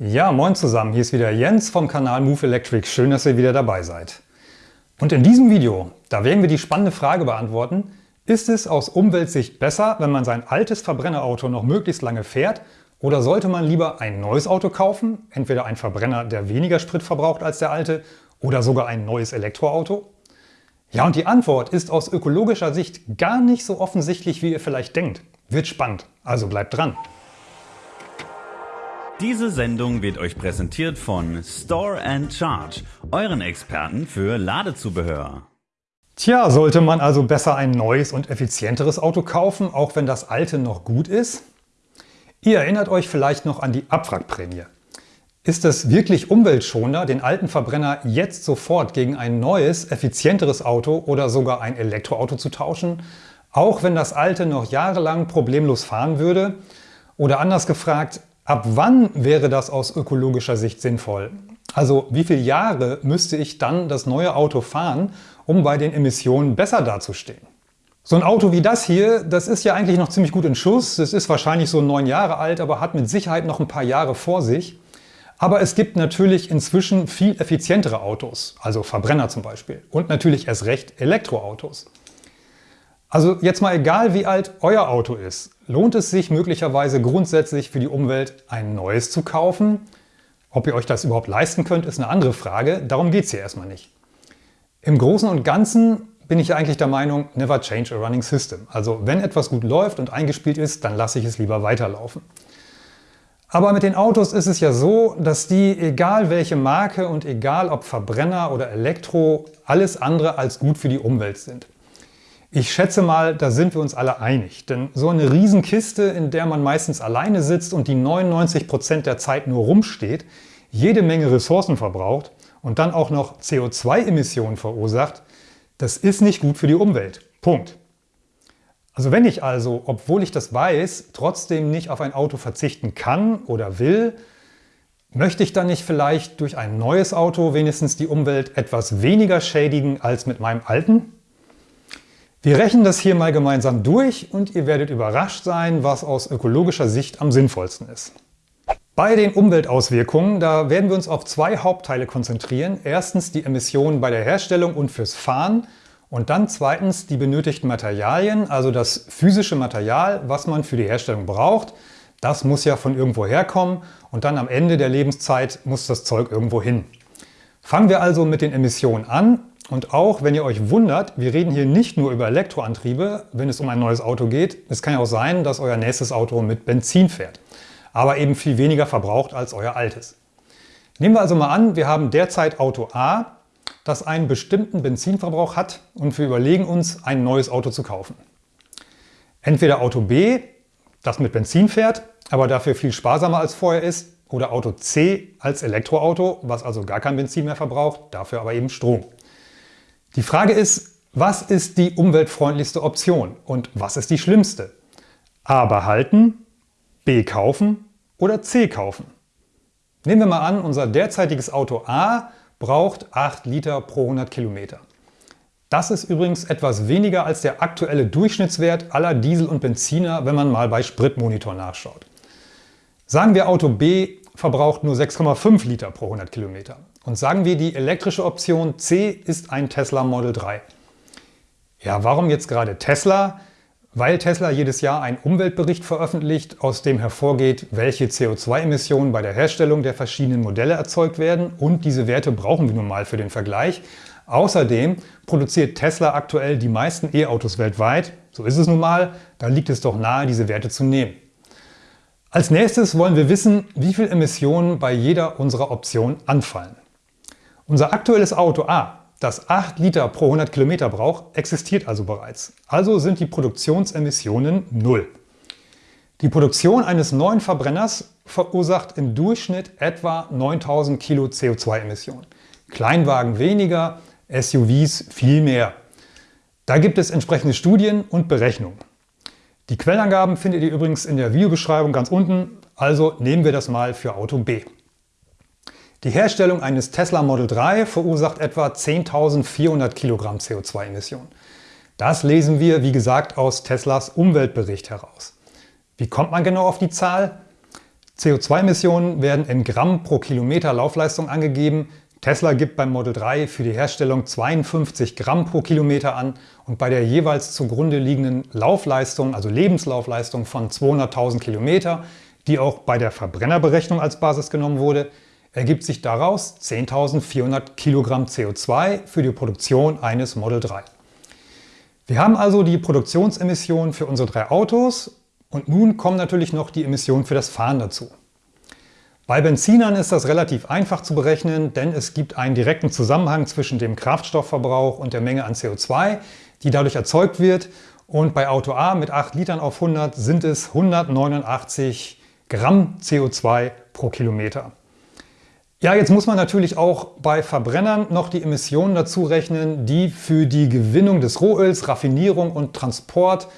Ja, moin zusammen, hier ist wieder Jens vom Kanal Move Electric. Schön, dass ihr wieder dabei seid. Und in diesem Video, da werden wir die spannende Frage beantworten, ist es aus Umweltsicht besser, wenn man sein altes Verbrennerauto noch möglichst lange fährt oder sollte man lieber ein neues Auto kaufen, entweder ein Verbrenner, der weniger Sprit verbraucht als der alte oder sogar ein neues Elektroauto? Ja, und die Antwort ist aus ökologischer Sicht gar nicht so offensichtlich, wie ihr vielleicht denkt. Wird spannend, also bleibt dran. Diese Sendung wird euch präsentiert von Store and Charge, euren Experten für Ladezubehör. Tja, sollte man also besser ein neues und effizienteres Auto kaufen, auch wenn das alte noch gut ist? Ihr erinnert euch vielleicht noch an die Abwrackprämie. Ist es wirklich umweltschonender, den alten Verbrenner jetzt sofort gegen ein neues, effizienteres Auto oder sogar ein Elektroauto zu tauschen, auch wenn das alte noch jahrelang problemlos fahren würde? Oder anders gefragt, ab wann wäre das aus ökologischer Sicht sinnvoll? Also wie viele Jahre müsste ich dann das neue Auto fahren, um bei den Emissionen besser dazustehen? So ein Auto wie das hier, das ist ja eigentlich noch ziemlich gut in Schuss. Es ist wahrscheinlich so neun Jahre alt, aber hat mit Sicherheit noch ein paar Jahre vor sich. Aber es gibt natürlich inzwischen viel effizientere Autos, also Verbrenner zum Beispiel. Und natürlich erst recht Elektroautos. Also jetzt mal egal wie alt euer Auto ist, lohnt es sich möglicherweise grundsätzlich für die Umwelt ein neues zu kaufen? Ob ihr euch das überhaupt leisten könnt, ist eine andere Frage. Darum geht es hier erstmal nicht. Im Großen und Ganzen bin ich eigentlich der Meinung, never change a running system. Also wenn etwas gut läuft und eingespielt ist, dann lasse ich es lieber weiterlaufen. Aber mit den Autos ist es ja so, dass die, egal welche Marke und egal ob Verbrenner oder Elektro, alles andere als gut für die Umwelt sind. Ich schätze mal, da sind wir uns alle einig, denn so eine Riesenkiste, in der man meistens alleine sitzt und die 99 Prozent der Zeit nur rumsteht, jede Menge Ressourcen verbraucht und dann auch noch CO2-Emissionen verursacht, das ist nicht gut für die Umwelt. Punkt. Also wenn ich also, obwohl ich das weiß, trotzdem nicht auf ein Auto verzichten kann oder will, möchte ich dann nicht vielleicht durch ein neues Auto wenigstens die Umwelt etwas weniger schädigen als mit meinem alten? Wir rechnen das hier mal gemeinsam durch und ihr werdet überrascht sein, was aus ökologischer Sicht am sinnvollsten ist. Bei den Umweltauswirkungen, da werden wir uns auf zwei Hauptteile konzentrieren. Erstens die Emissionen bei der Herstellung und fürs Fahren und dann zweitens die benötigten Materialien, also das physische Material, was man für die Herstellung braucht. Das muss ja von irgendwo herkommen und dann am Ende der Lebenszeit muss das Zeug irgendwo hin. Fangen wir also mit den Emissionen an und auch wenn ihr euch wundert, wir reden hier nicht nur über Elektroantriebe, wenn es um ein neues Auto geht. Es kann ja auch sein, dass euer nächstes Auto mit Benzin fährt, aber eben viel weniger verbraucht als euer altes. Nehmen wir also mal an, wir haben derzeit Auto A das einen bestimmten Benzinverbrauch hat und wir überlegen uns, ein neues Auto zu kaufen. Entweder Auto B, das mit Benzin fährt, aber dafür viel sparsamer als vorher ist, oder Auto C als Elektroauto, was also gar kein Benzin mehr verbraucht, dafür aber eben Strom. Die Frage ist, was ist die umweltfreundlichste Option und was ist die schlimmste? A behalten, B kaufen oder C kaufen? Nehmen wir mal an, unser derzeitiges Auto A braucht 8 Liter pro 100 Kilometer. Das ist übrigens etwas weniger als der aktuelle Durchschnittswert aller Diesel und Benziner, wenn man mal bei Spritmonitor nachschaut. Sagen wir Auto B verbraucht nur 6,5 Liter pro 100 Kilometer. Und sagen wir die elektrische Option C ist ein Tesla Model 3. Ja, warum jetzt gerade Tesla? Weil Tesla jedes Jahr einen Umweltbericht veröffentlicht, aus dem hervorgeht, welche CO2-Emissionen bei der Herstellung der verschiedenen Modelle erzeugt werden und diese Werte brauchen wir nun mal für den Vergleich. Außerdem produziert Tesla aktuell die meisten E-Autos weltweit, so ist es nun mal, da liegt es doch nahe, diese Werte zu nehmen. Als nächstes wollen wir wissen, wie viel Emissionen bei jeder unserer Optionen anfallen. Unser aktuelles Auto A das 8 Liter pro 100 Kilometer braucht, existiert also bereits. Also sind die Produktionsemissionen null. Die Produktion eines neuen Verbrenners verursacht im Durchschnitt etwa 9000 Kilo CO2-Emissionen. Kleinwagen weniger, SUVs viel mehr. Da gibt es entsprechende Studien und Berechnungen. Die Quellangaben findet ihr übrigens in der Videobeschreibung ganz unten, also nehmen wir das mal für Auto B. Die Herstellung eines Tesla Model 3 verursacht etwa 10.400 Kilogramm CO2-Emissionen. Das lesen wir, wie gesagt, aus Teslas Umweltbericht heraus. Wie kommt man genau auf die Zahl? CO2-Emissionen werden in Gramm pro Kilometer Laufleistung angegeben. Tesla gibt beim Model 3 für die Herstellung 52 Gramm pro Kilometer an und bei der jeweils zugrunde liegenden Laufleistung, also Lebenslaufleistung von 200.000 Kilometer, die auch bei der Verbrennerberechnung als Basis genommen wurde, ergibt sich daraus 10.400 Kilogramm CO2 für die Produktion eines Model 3. Wir haben also die Produktionsemissionen für unsere drei Autos und nun kommen natürlich noch die Emissionen für das Fahren dazu. Bei Benzinern ist das relativ einfach zu berechnen, denn es gibt einen direkten Zusammenhang zwischen dem Kraftstoffverbrauch und der Menge an CO2, die dadurch erzeugt wird. Und bei Auto A mit 8 Litern auf 100 sind es 189 Gramm CO2 pro Kilometer. Ja, jetzt muss man natürlich auch bei Verbrennern noch die Emissionen dazu rechnen, die für die Gewinnung des Rohöls, Raffinierung und Transport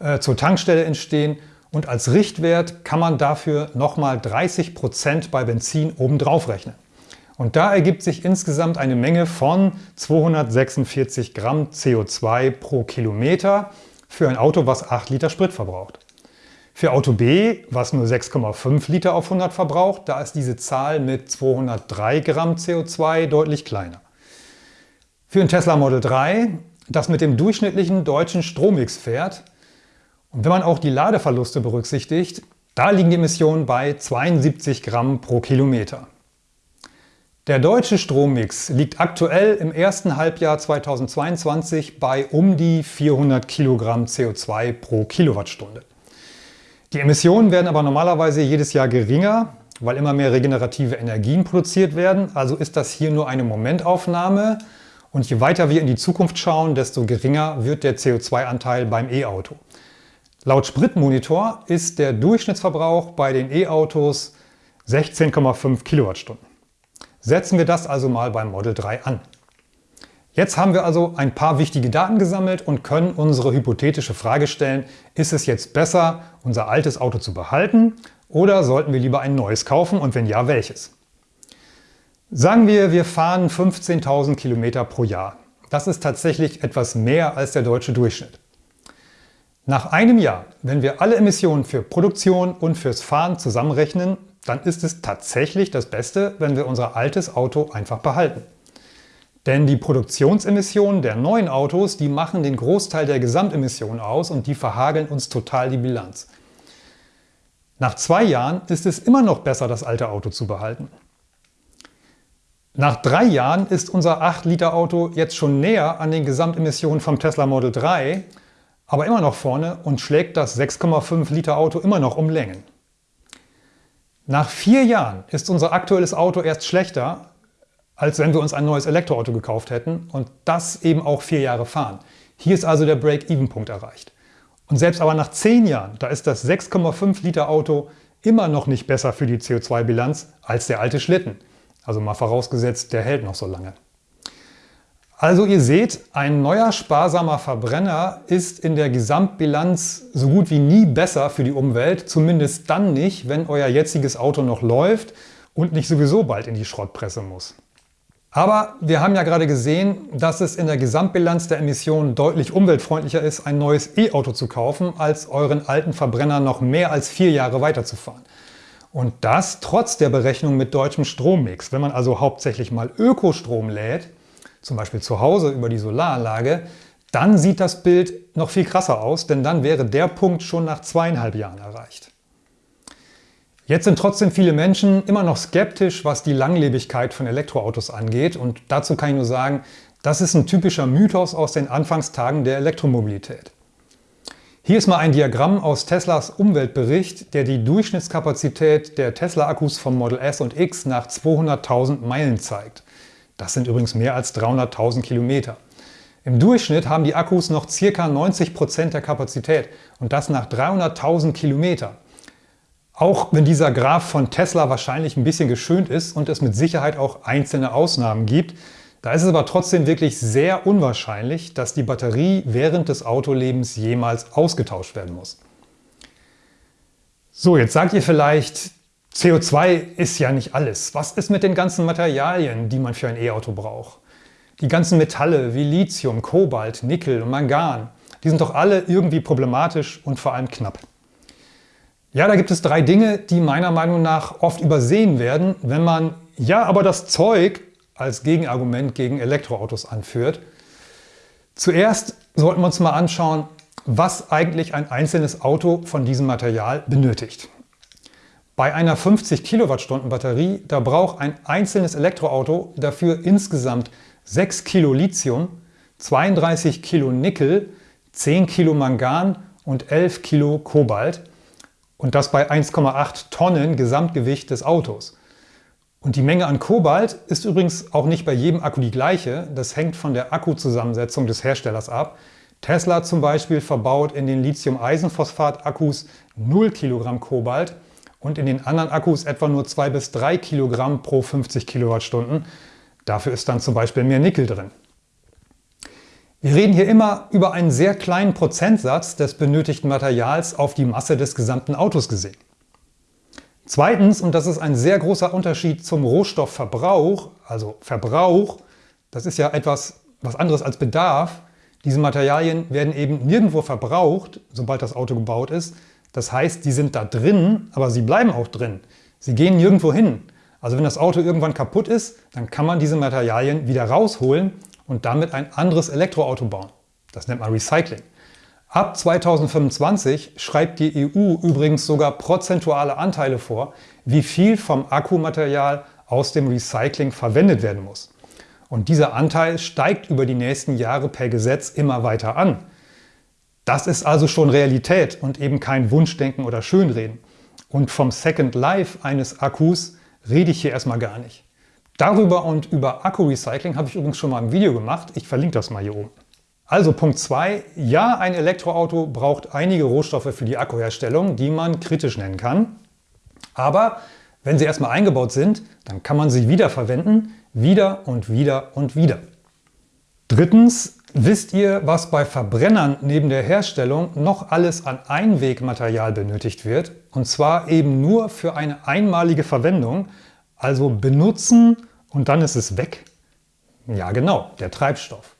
äh, zur Tankstelle entstehen und als Richtwert kann man dafür nochmal 30% bei Benzin obendrauf rechnen. Und da ergibt sich insgesamt eine Menge von 246 Gramm CO2 pro Kilometer für ein Auto, was 8 Liter Sprit verbraucht. Für Auto B, was nur 6,5 Liter auf 100 verbraucht, da ist diese Zahl mit 203 Gramm CO2 deutlich kleiner. Für ein Tesla Model 3, das mit dem durchschnittlichen deutschen Strommix fährt, und wenn man auch die Ladeverluste berücksichtigt, da liegen die Emissionen bei 72 Gramm pro Kilometer. Der deutsche Strommix liegt aktuell im ersten Halbjahr 2022 bei um die 400 Kilogramm CO2 pro Kilowattstunde. Die Emissionen werden aber normalerweise jedes Jahr geringer, weil immer mehr regenerative Energien produziert werden. Also ist das hier nur eine Momentaufnahme und je weiter wir in die Zukunft schauen, desto geringer wird der CO2-Anteil beim E-Auto. Laut Spritmonitor ist der Durchschnittsverbrauch bei den E-Autos 16,5 Kilowattstunden. Setzen wir das also mal beim Model 3 an. Jetzt haben wir also ein paar wichtige Daten gesammelt und können unsere hypothetische Frage stellen, ist es jetzt besser, unser altes Auto zu behalten oder sollten wir lieber ein neues kaufen und wenn ja, welches? Sagen wir, wir fahren 15.000 Kilometer pro Jahr. Das ist tatsächlich etwas mehr als der deutsche Durchschnitt. Nach einem Jahr, wenn wir alle Emissionen für Produktion und fürs Fahren zusammenrechnen, dann ist es tatsächlich das Beste, wenn wir unser altes Auto einfach behalten. Denn die Produktionsemissionen der neuen Autos, die machen den Großteil der Gesamtemissionen aus und die verhageln uns total die Bilanz. Nach zwei Jahren ist es immer noch besser, das alte Auto zu behalten. Nach drei Jahren ist unser 8-Liter-Auto jetzt schon näher an den Gesamtemissionen vom Tesla Model 3 aber immer noch vorne und schlägt das 6,5 Liter Auto immer noch um Längen. Nach vier Jahren ist unser aktuelles Auto erst schlechter, als wenn wir uns ein neues Elektroauto gekauft hätten und das eben auch vier Jahre fahren. Hier ist also der Break-Even-Punkt erreicht. Und selbst aber nach zehn Jahren, da ist das 6,5 Liter Auto immer noch nicht besser für die CO2-Bilanz als der alte Schlitten. Also mal vorausgesetzt, der hält noch so lange. Also ihr seht, ein neuer sparsamer Verbrenner ist in der Gesamtbilanz so gut wie nie besser für die Umwelt, zumindest dann nicht, wenn euer jetziges Auto noch läuft und nicht sowieso bald in die Schrottpresse muss. Aber wir haben ja gerade gesehen, dass es in der Gesamtbilanz der Emissionen deutlich umweltfreundlicher ist, ein neues E-Auto zu kaufen, als euren alten Verbrenner noch mehr als vier Jahre weiterzufahren. Und das trotz der Berechnung mit deutschem Strommix. Wenn man also hauptsächlich mal Ökostrom lädt, zum Beispiel zu Hause über die Solaranlage, dann sieht das Bild noch viel krasser aus, denn dann wäre der Punkt schon nach zweieinhalb Jahren erreicht. Jetzt sind trotzdem viele Menschen immer noch skeptisch, was die Langlebigkeit von Elektroautos angeht und dazu kann ich nur sagen, das ist ein typischer Mythos aus den Anfangstagen der Elektromobilität. Hier ist mal ein Diagramm aus Teslas Umweltbericht, der die Durchschnittskapazität der Tesla-Akkus vom Model S und X nach 200.000 Meilen zeigt. Das sind übrigens mehr als 300.000 Kilometer. Im Durchschnitt haben die Akkus noch ca. 90 Prozent der Kapazität und das nach 300.000 Kilometer. Auch wenn dieser Graph von Tesla wahrscheinlich ein bisschen geschönt ist und es mit Sicherheit auch einzelne Ausnahmen gibt, da ist es aber trotzdem wirklich sehr unwahrscheinlich, dass die Batterie während des Autolebens jemals ausgetauscht werden muss. So, jetzt sagt ihr vielleicht, CO2 ist ja nicht alles. Was ist mit den ganzen Materialien, die man für ein E-Auto braucht? Die ganzen Metalle wie Lithium, Kobalt, Nickel und Mangan, die sind doch alle irgendwie problematisch und vor allem knapp. Ja, da gibt es drei Dinge, die meiner Meinung nach oft übersehen werden, wenn man ja, aber das Zeug als Gegenargument gegen Elektroautos anführt. Zuerst sollten wir uns mal anschauen, was eigentlich ein einzelnes Auto von diesem Material benötigt. Bei einer 50 Kilowattstunden Batterie, da braucht ein einzelnes Elektroauto dafür insgesamt 6 Kilo Lithium, 32 Kilo Nickel, 10 Kilo Mangan und 11 Kilo Kobalt. Und das bei 1,8 Tonnen Gesamtgewicht des Autos. Und die Menge an Kobalt ist übrigens auch nicht bei jedem Akku die gleiche. Das hängt von der Akkuzusammensetzung des Herstellers ab. Tesla zum Beispiel verbaut in den Lithium-Eisenphosphat-Akkus 0 Kilogramm Kobalt und in den anderen Akkus etwa nur 2 bis 3 Kilogramm pro 50 Kilowattstunden. Dafür ist dann zum Beispiel mehr Nickel drin. Wir reden hier immer über einen sehr kleinen Prozentsatz des benötigten Materials auf die Masse des gesamten Autos gesehen. Zweitens, und das ist ein sehr großer Unterschied zum Rohstoffverbrauch, also Verbrauch, das ist ja etwas was anderes als Bedarf. Diese Materialien werden eben nirgendwo verbraucht, sobald das Auto gebaut ist. Das heißt, die sind da drin, aber sie bleiben auch drin. Sie gehen nirgendwo hin. Also wenn das Auto irgendwann kaputt ist, dann kann man diese Materialien wieder rausholen und damit ein anderes Elektroauto bauen. Das nennt man Recycling. Ab 2025 schreibt die EU übrigens sogar prozentuale Anteile vor, wie viel vom Akkumaterial aus dem Recycling verwendet werden muss. Und dieser Anteil steigt über die nächsten Jahre per Gesetz immer weiter an. Das ist also schon Realität und eben kein Wunschdenken oder Schönreden. Und vom Second Life eines Akkus rede ich hier erstmal gar nicht. Darüber und über Akku-Recycling habe ich übrigens schon mal ein Video gemacht. Ich verlinke das mal hier oben. Also Punkt 2. Ja, ein Elektroauto braucht einige Rohstoffe für die Akkuherstellung, die man kritisch nennen kann. Aber wenn sie erstmal eingebaut sind, dann kann man sie wiederverwenden, wieder und wieder und wieder. Drittens, wisst ihr, was bei Verbrennern neben der Herstellung noch alles an Einwegmaterial benötigt wird? Und zwar eben nur für eine einmalige Verwendung, also benutzen und dann ist es weg. Ja genau, der Treibstoff.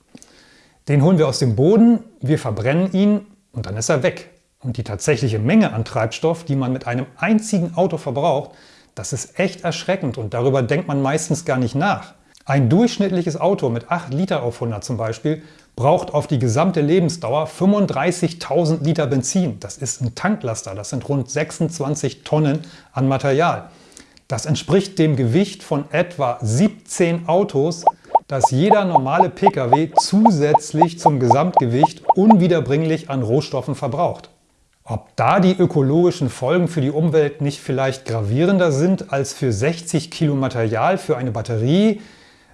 Den holen wir aus dem Boden, wir verbrennen ihn und dann ist er weg. Und die tatsächliche Menge an Treibstoff, die man mit einem einzigen Auto verbraucht, das ist echt erschreckend und darüber denkt man meistens gar nicht nach. Ein durchschnittliches Auto mit 8 Liter auf 100 zum Beispiel braucht auf die gesamte Lebensdauer 35.000 Liter Benzin. Das ist ein Tanklaster, das sind rund 26 Tonnen an Material. Das entspricht dem Gewicht von etwa 17 Autos, das jeder normale Pkw zusätzlich zum Gesamtgewicht unwiederbringlich an Rohstoffen verbraucht. Ob da die ökologischen Folgen für die Umwelt nicht vielleicht gravierender sind als für 60 Kilo Material für eine Batterie,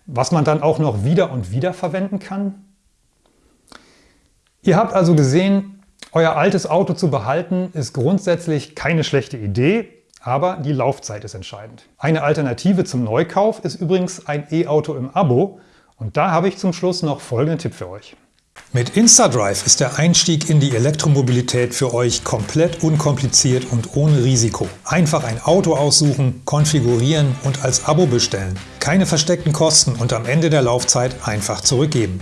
was man dann auch noch wieder und wieder verwenden kann? Ihr habt also gesehen, euer altes Auto zu behalten ist grundsätzlich keine schlechte Idee, aber die Laufzeit ist entscheidend. Eine Alternative zum Neukauf ist übrigens ein E-Auto im Abo und da habe ich zum Schluss noch folgenden Tipp für euch. Mit InstaDrive ist der Einstieg in die Elektromobilität für euch komplett unkompliziert und ohne Risiko. Einfach ein Auto aussuchen, konfigurieren und als Abo bestellen. Keine versteckten Kosten und am Ende der Laufzeit einfach zurückgeben.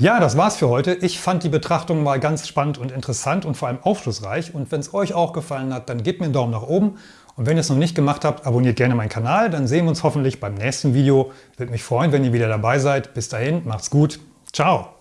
Ja, das war's für heute. Ich fand die Betrachtung mal ganz spannend und interessant und vor allem aufschlussreich. Und wenn es euch auch gefallen hat, dann gebt mir einen Daumen nach oben. Und wenn ihr es noch nicht gemacht habt, abonniert gerne meinen Kanal. Dann sehen wir uns hoffentlich beim nächsten Video. Würde mich freuen, wenn ihr wieder dabei seid. Bis dahin, macht's gut. Ciao.